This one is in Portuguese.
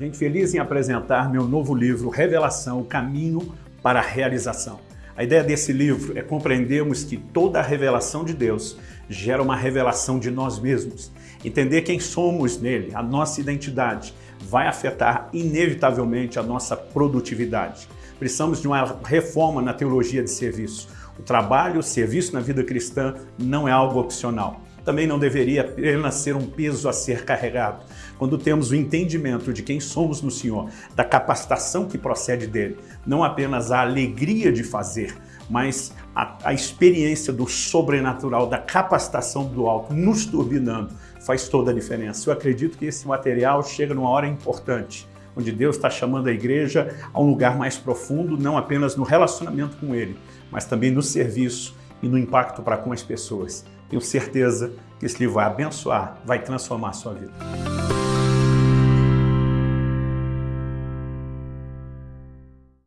Gente, feliz em apresentar meu novo livro, Revelação, o Caminho para a Realização. A ideia desse livro é compreendermos que toda a revelação de Deus gera uma revelação de nós mesmos. Entender quem somos nele, a nossa identidade, vai afetar inevitavelmente a nossa produtividade. Precisamos de uma reforma na teologia de serviço. O trabalho, o serviço na vida cristã não é algo opcional também não deveria apenas ser um peso a ser carregado. Quando temos o entendimento de quem somos no Senhor, da capacitação que procede dele, não apenas a alegria de fazer, mas a, a experiência do sobrenatural, da capacitação do alto nos turbinando, faz toda a diferença. Eu acredito que esse material chega numa hora importante, onde Deus está chamando a igreja a um lugar mais profundo, não apenas no relacionamento com Ele, mas também no serviço e no impacto para com as pessoas. Tenho certeza que esse livro vai abençoar, vai transformar a sua vida.